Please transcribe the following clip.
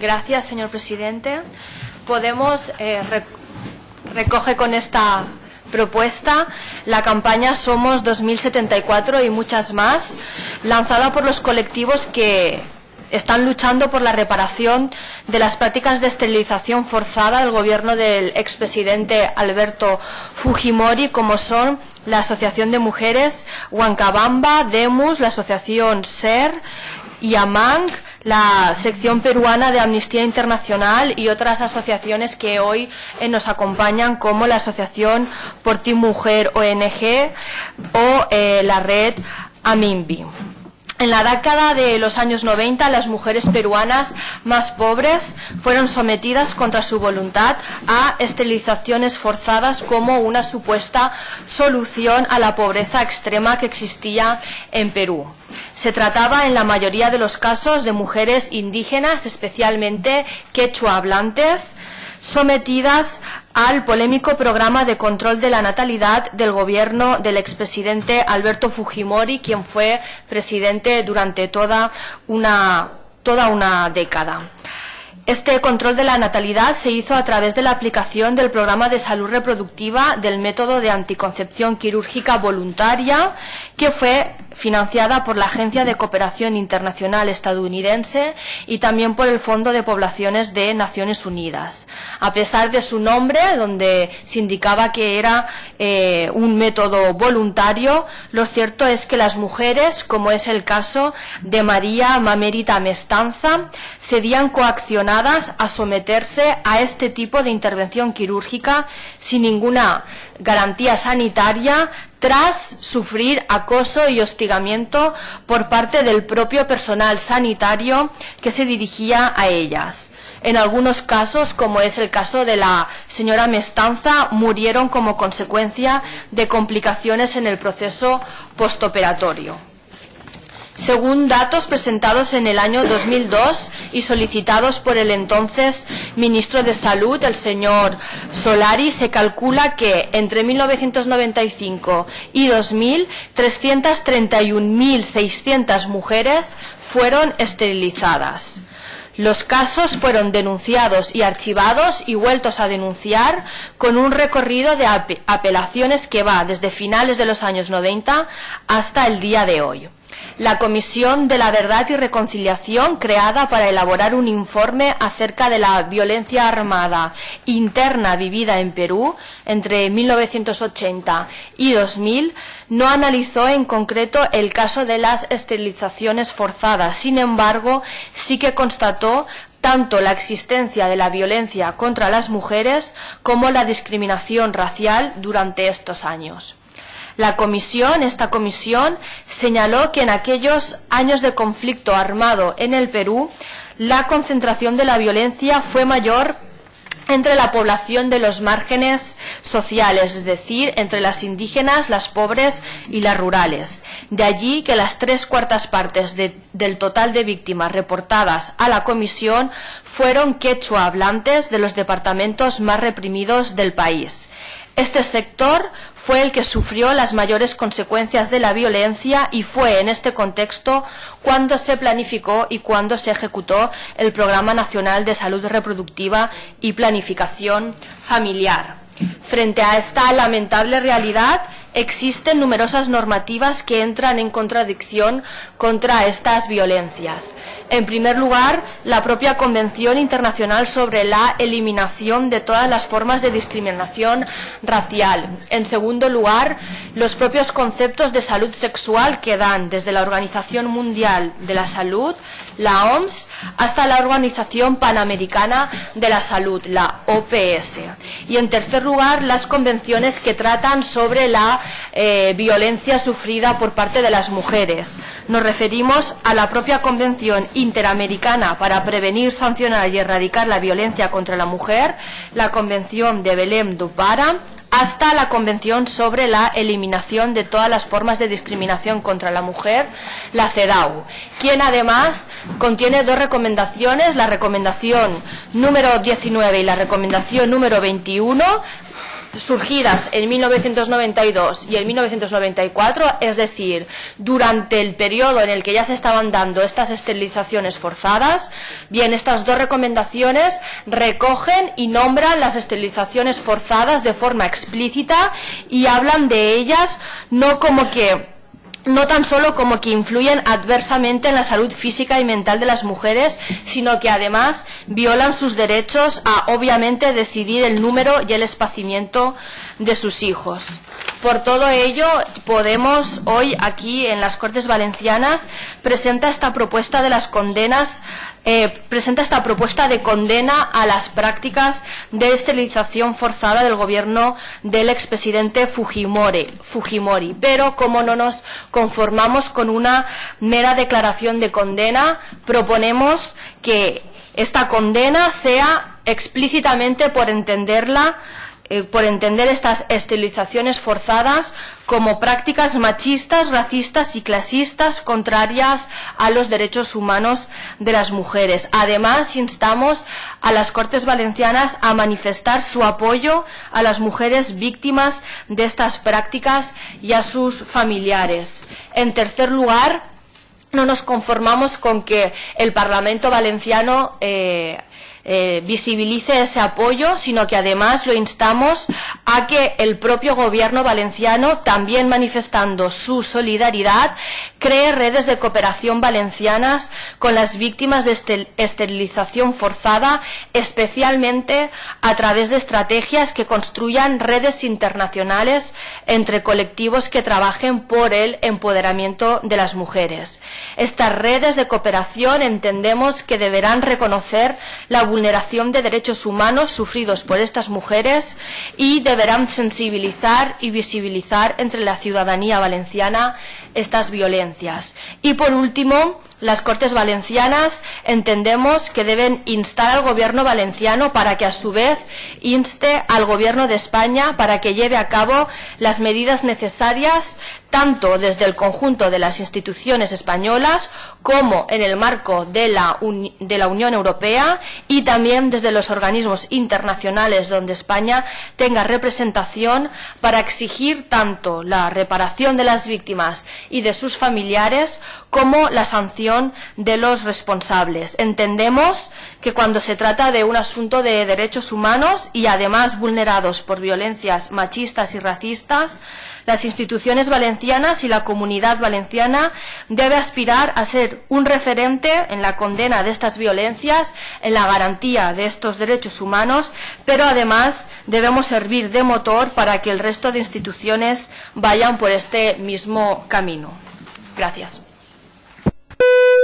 Gracias, señor presidente. Podemos eh, re- recoge con esta propuesta la campaña Somos 2074 y muchas más, lanzada por los colectivos que están luchando por la reparación de las prácticas de esterilización forzada del gobierno del expresidente Alberto Fujimori, como son la Asociación de Mujeres Huancabamba, Demus, la Asociación SER, YAMANG, la sección peruana de Amnistía Internacional y otras asociaciones que hoy eh, nos acompañan como la Asociación Por Ti Mujer ONG o eh, la red AMIMBI. En la década de los años 90, las mujeres peruanas más pobres fueron sometidas contra su voluntad a esterilizaciones forzadas como una supuesta solución a la pobreza extrema que existía en Perú. Se trataba en la mayoría de los casos de mujeres indígenas, especialmente quechua hablantes, sometidas al polémico programa de control de la natalidad del gobierno del expresidente Alberto Fujimori, quien fue presidente durante toda una, toda una década. Este control de la natalidad se hizo a través de la aplicación del programa de salud reproductiva del método de anticoncepción quirúrgica voluntaria, que fue financiada por la Agencia de Cooperación Internacional estadounidense y también por el Fondo de Poblaciones de Naciones Unidas. A pesar de su nombre, donde se indicaba que era eh, un método voluntario, lo cierto es que las mujeres, como es el caso de María Mamérita Mestanza, cedían a someterse a este tipo de intervención quirúrgica sin ninguna garantía sanitaria tras sufrir acoso y hostigamiento por parte del propio personal sanitario que se dirigía a ellas. En algunos casos, como es el caso de la señora Mestanza, murieron como consecuencia de complicaciones en el proceso postoperatorio. Según datos presentados en el año 2002 y solicitados por el entonces ministro de Salud, el señor Solari, se calcula que entre 1995 y 2000, 331.600 mujeres fueron esterilizadas. Los casos fueron denunciados y archivados y vueltos a denunciar con un recorrido de ap apelaciones que va desde finales de los años 90 hasta el día de hoy. La Comisión de la Verdad y Reconciliación, creada para elaborar un informe acerca de la violencia armada interna vivida en Perú entre 1980 y 2000, no analizó en concreto el caso de las esterilizaciones forzadas. Sin embargo, sí que constató tanto la existencia de la violencia contra las mujeres como la discriminación racial durante estos años. La comisión, esta comisión, señaló que en aquellos años de conflicto armado en el Perú, la concentración de la violencia fue mayor entre la población de los márgenes sociales, es decir, entre las indígenas, las pobres y las rurales. De allí que las tres cuartas partes de, del total de víctimas reportadas a la comisión fueron quechua hablantes de los departamentos más reprimidos del país. Este sector fue el que sufrió las mayores consecuencias de la violencia y fue en este contexto cuando se planificó y cuando se ejecutó el Programa Nacional de Salud Reproductiva y Planificación Familiar. Frente a esta lamentable realidad, existen numerosas normativas que entran en contradicción contra estas violencias. En primer lugar, la propia Convención Internacional sobre la Eliminación de todas las formas de discriminación racial. En segundo lugar, los propios conceptos de salud sexual que dan desde la Organización Mundial de la Salud, la OMS, hasta la Organización Panamericana de la Salud, la OPS. Y en tercer lugar, las convenciones que tratan sobre la eh, violencia sufrida por parte de las mujeres. Nos referimos a la propia Convención Interamericana para prevenir, sancionar y erradicar la violencia contra la mujer, la Convención de Belém do hasta la Convención sobre la Eliminación de todas las formas de discriminación contra la mujer, la CEDAW, quien además contiene dos recomendaciones, la recomendación número 19 y la recomendación número 21, surgidas en 1992 y en 1994, es decir, durante el periodo en el que ya se estaban dando estas esterilizaciones forzadas, bien, estas dos recomendaciones recogen y nombran las esterilizaciones forzadas de forma explícita y hablan de ellas no como que no tan solo como que influyen adversamente en la salud física y mental de las mujeres, sino que además violan sus derechos a obviamente decidir el número y el espacimiento de sus hijos. Por todo ello, Podemos hoy aquí en las Cortes Valencianas presenta esta propuesta de las condenas, eh, presenta esta propuesta de condena a las prácticas de esterilización forzada del gobierno del expresidente Fujimori, Fujimori. Pero como no nos conformamos con una mera declaración de condena, proponemos que esta condena sea explícitamente por entenderla eh, por entender estas esterilizaciones forzadas como prácticas machistas, racistas y clasistas contrarias a los derechos humanos de las mujeres. Además, instamos a las Cortes Valencianas a manifestar su apoyo a las mujeres víctimas de estas prácticas y a sus familiares. En tercer lugar, no nos conformamos con que el Parlamento valenciano eh, eh, visibilice ese apoyo, sino que además lo instamos a que el propio gobierno valenciano, también manifestando su solidaridad, cree redes de cooperación valencianas con las víctimas de esterilización forzada, especialmente a través de estrategias que construyan redes internacionales entre colectivos que trabajen por el empoderamiento de las mujeres. Estas redes de cooperación entendemos que deberán reconocer la vulneración de derechos humanos sufridos por estas mujeres y deberán sensibilizar y visibilizar entre la ciudadanía valenciana estas violencias. Y por último, las Cortes Valencianas entendemos que deben instar al Gobierno valenciano para que a su vez inste al Gobierno de España para que lleve a cabo las medidas necesarias tanto desde el conjunto de las instituciones españolas como en el marco de la, Unión Europea y también desde los organismos internacionales donde España tenga representación para exigir tanto la reparación de las víctimas y de sus familiares como la sanción de los responsables. Entendemos que cuando se trata de un asunto de derechos humanos y además vulnerados por violencias machistas y racistas, las instituciones valencianas y la comunidad valenciana debe aspirar a ser un referente en la condena de estas violencias, en la garantía de estos derechos humanos, pero además debemos servir de motor para que el resto de instituciones vayan por este mismo camino. Gracias. Boo!